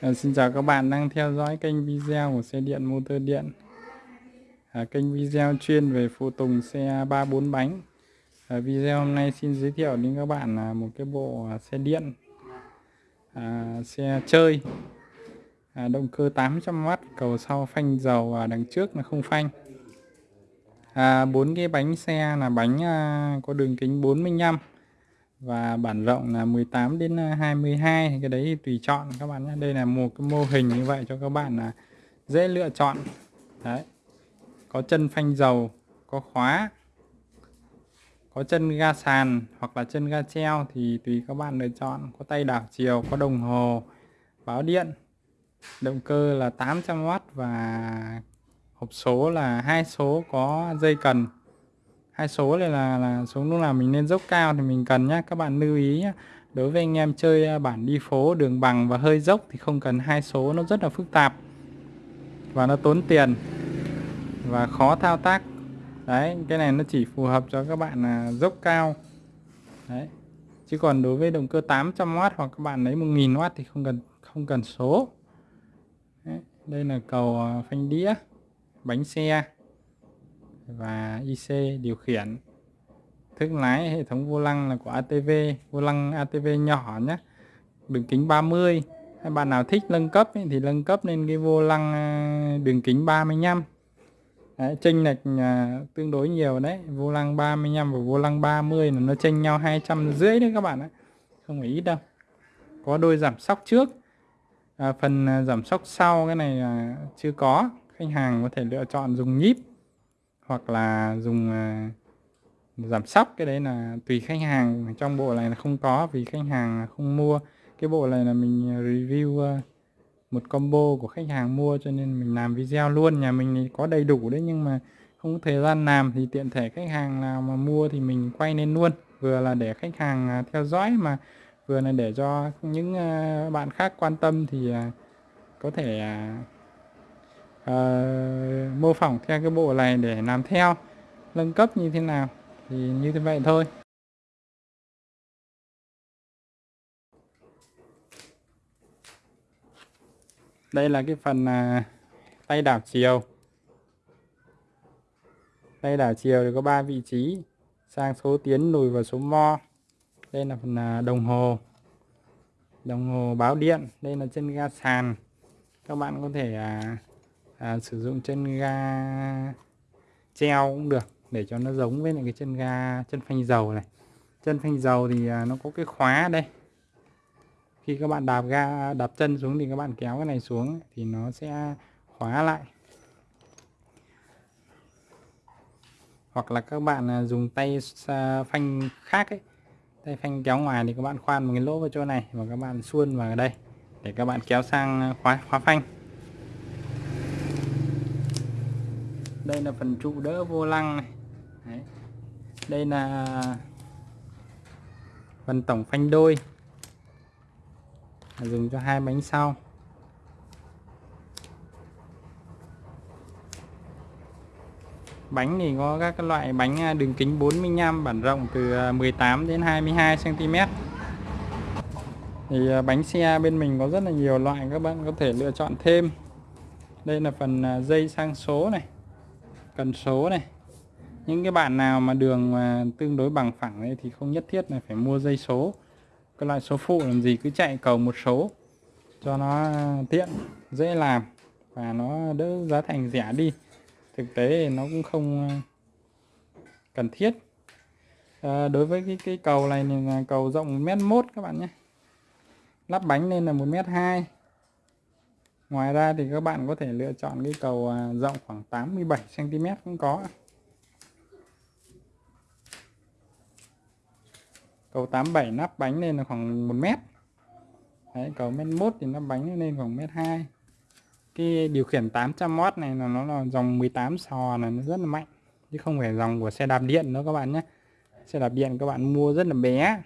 À, xin chào các bạn đang theo dõi kênh video của xe điện motor điện. À, kênh video chuyên về phụ tùng xe 3 4 bánh. À, video hôm nay xin giới thiệu đến các bạn là một cái bộ xe điện. À, xe chơi. À, động cơ 800W cầu sau phanh dầu và đằng trước là không phanh. À, bốn cái bánh xe là bánh à, có đường kính 45 và bản rộng là 18 đến à, 22 cái đấy thì tùy chọn các bạn nhé đây là một cái mô hình như vậy cho các bạn là dễ lựa chọn. Đấy. Có chân phanh dầu, có khóa, có chân ga sàn hoặc là chân ga treo thì tùy các bạn lựa chọn. Có tay đảo chiều, có đồng hồ, báo điện. Động cơ là 800W và hộp số là hai số có dây cần hai số này là là số lúc nào mình lên dốc cao thì mình cần nhá. Các bạn lưu ý nhé đối với anh em chơi bản đi phố, đường bằng và hơi dốc thì không cần hai số, nó rất là phức tạp và nó tốn tiền và khó thao tác. Đấy, cái này nó chỉ phù hợp cho các bạn là dốc cao. Đấy. Chứ còn đối với động cơ 800W hoặc các bạn lấy 1000W thì không cần không cần số. Đấy. đây là cầu à, phanh đĩa, bánh xe và IC điều khiển. Thức lái hệ thống vô lăng là của ATV vô lăng ATV nhỏ nhé. Đường kính 30 hay bạn nào thích nâng cấp ấy, thì nâng cấp lên cái vô lăng à, đường kính 35 đấy, chênh lệch à, tương đối nhiều đấy. Vô lăng 35 và vô lăng 30 là nó chênh nhau 200 rưỡi đấy các bạn ạ. Không phải ít đâu. Có đôi giảm sóc trước. À, phần à, giảm sóc sau cái này à, chưa có. Khách hàng có thể lựa chọn dùng nhíp hoặc là dùng à, giảm sóc. Cái đấy là tùy khách hàng. Trong bộ này là không có vì khách hàng không mua. Cái bộ này là mình à, review à, một combo của khách hàng mua cho nên mình làm video luôn. Nhà mình thì có đầy đủ đấy nhưng mà không có thời gian làm thì tiện thể khách hàng nào mà mua thì mình quay lên luôn. Vừa là để khách hàng theo dõi mà vừa là để cho những bạn khác quan tâm thì có thể uh, mô phỏng theo cái bộ này để làm theo nâng cấp như thế nào thì như thế vậy thôi. Đây là cái phần uh, tay đảo chiều. Tay đảo chiều thì có 3 vị trí sang số tiến lùi và số mo. Đây là phần uh, đồng hồ. Đồng hồ báo điện đây là chân ga sàn. Các bạn có thể uh, à, sử dụng chân ga treo cũng được để cho nó giống với lại cái chân ga chân phanh dầu này. Chân phanh dầu thì à, nó có cái khóa đây. Khi các bạn đạp ga đạp chân xuống thì các bạn kéo cái này xuống thì nó sẽ khóa lại. Hoặc là các bạn à, dùng tay à, phanh khác ấy. Tay phanh kéo ngoài thì các bạn khoan một cái lỗ vào chỗ này và các bạn xuôn vào đây để các bạn kéo sang khóa khóa phanh. Đây là phần trụ đỡ vô lăng này. Đấy. đây là phần tổng phanh đôi. Dùng cho hai bánh sau. Bánh thì có các loại bánh à, đường kính 45 bản rộng từ à, 18 đến 22 cm thì à, bánh xe bên mình có rất là nhiều loại, các bạn có thể lựa chọn thêm. Đây là phần dây sang số này cần số này. Những cái bạn nào mà đường mà tương đối bằng phẳng ấy thì không nhất thiết là phải mua dây số. Cái loại số phụ làm gì cứ chạy cầu một số cho nó tiện dễ làm và nó đỡ giá thành rẻ đi. Thực tế thì nó cũng không ờ, cần thiết. À, đối với cái cái cầu này thì là cầu rộng mét mốt các bạn nhé. Lắp bánh lên là một mét hai ngoài ra thì các bạn có thể lựa chọn cái cầu à, rộng khoảng 87 cm cũng có. Cầu 87 nắp bánh lên là khoảng 1 mét. Đấy, cầu mét 1 thì nắp bánh lên khoảng mét 2 cái điều khiển 800W này là nó là dòng 18 sò là nó rất là mạnh chứ không phải dòng của xe đạp điện nữa các bạn nhé. Xe đạp điện các bạn mua rất là bé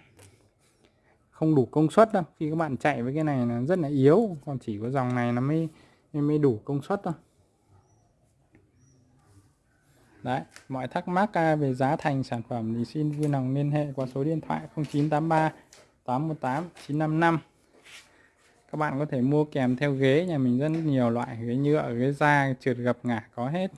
không đủ công suất đâu. Khi các bạn chạy với cái này là rất là yếu, còn chỉ có dòng này nó mới mới đủ công suất thôi. Đấy, mọi thắc mắc à, về giá thành sản phẩm thì xin vui lòng liên hệ qua số điện thoại 0983 818 955 các bạn có thể mua kèm theo ghế, nhà mình rất nhiều loại, ghế nhựa, ghế da, trượt gập ngả, có hết.